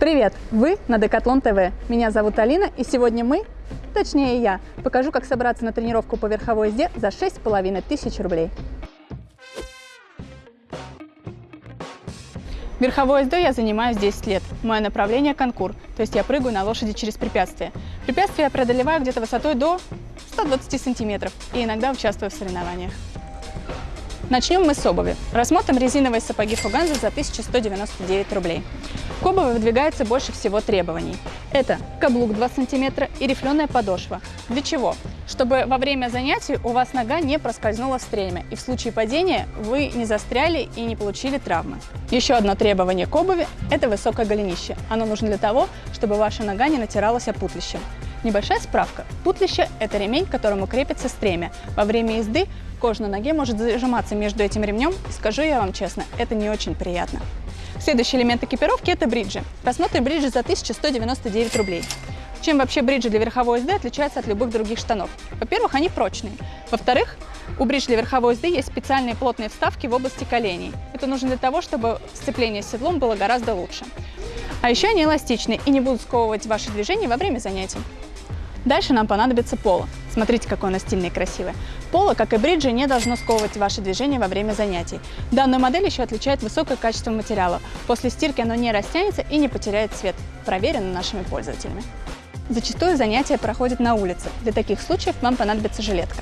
Привет! Вы на Декатлон ТВ. Меня зовут Алина, и сегодня мы, точнее я, покажу, как собраться на тренировку по верховой езде за 6,5 тысяч рублей. Верховой ездой я занимаюсь 10 лет. Мое направление – конкур, то есть я прыгаю на лошади через препятствия. Препятствия я преодолеваю где-то высотой до 120 сантиметров и иногда участвую в соревнованиях. Начнем мы с обуви. Рассмотрим резиновые сапоги Фуганза за 1199 рублей. К обуви выдвигается больше всего требований. Это каблук 2 см и рифленая подошва. Для чего? Чтобы во время занятий у вас нога не проскользнула в стремя, и в случае падения вы не застряли и не получили травмы. Еще одно требование к обуви – это высокое голенище. Оно нужно для того, чтобы ваша нога не натиралась о путлище. Небольшая справка. Путлище – это ремень, к которому крепится стремя. Во время езды кожа на ноге может зажиматься между этим ремнем, скажу я вам честно, это не очень приятно. Следующий элемент экипировки – это бриджи. Рассмотрим бриджи за 1199 рублей. Чем вообще бриджи для верховой езды отличаются от любых других штанов? Во-первых, они прочные. Во-вторых, у бридж для верховой езды есть специальные плотные вставки в области коленей. Это нужно для того, чтобы сцепление с седлом было гораздо лучше. А еще они эластичны и не будут сковывать ваши движения во время занятий. Дальше нам понадобится поло. Смотрите, какое оно стильное и красивое. Поло, как и бриджи, не должно сковывать ваши движения во время занятий. Данную модель еще отличает высокое качество материала. После стирки оно не растянется и не потеряет цвет. Проверено нашими пользователями. Зачастую занятия проходят на улице. Для таких случаев вам понадобится жилетка.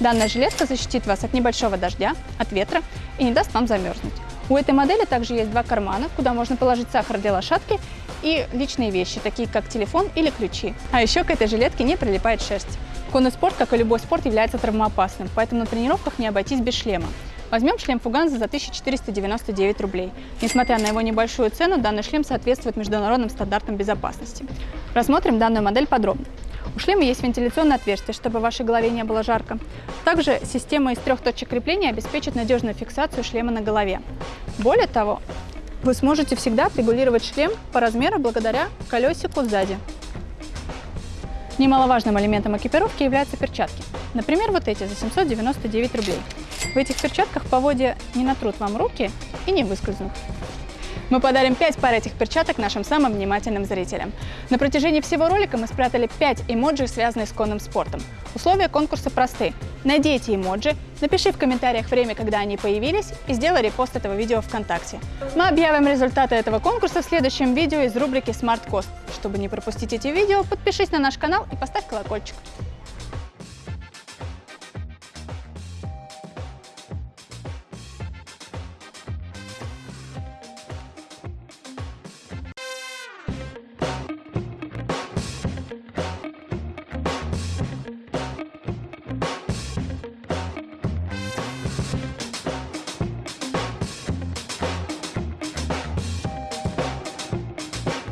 Данная жилетка защитит вас от небольшого дождя, от ветра и не даст вам замерзнуть. У этой модели также есть два кармана, куда можно положить сахар для лошадки и личные вещи, такие как телефон или ключи. А еще к этой жилетке не прилипает шерсть. Конный спорт, как и любой спорт, является травмоопасным, поэтому на тренировках не обойтись без шлема. Возьмем шлем Фуганза за 1499 рублей. Несмотря на его небольшую цену, данный шлем соответствует международным стандартам безопасности. Рассмотрим данную модель подробно. У шлема есть вентиляционное отверстие, чтобы вашей голове не было жарко. Также система из трех точек крепления обеспечит надежную фиксацию шлема на голове. Более того, вы сможете всегда регулировать шлем по размеру благодаря колесику сзади. Немаловажным элементом экипировки являются перчатки. Например, вот эти за 799 рублей. В этих перчатках поводья не натрут вам руки и не выскользнут. Мы подарим 5 пар этих перчаток нашим самым внимательным зрителям. На протяжении всего ролика мы спрятали 5 эмоджи, связанных с конным спортом. Условия конкурса просты. Найди эти эмоджи, напиши в комментариях время, когда они появились, и сделай репост этого видео ВКонтакте. Мы объявим результаты этого конкурса в следующем видео из рубрики Smart Cost. Чтобы не пропустить эти видео, подпишись на наш канал и поставь колокольчик.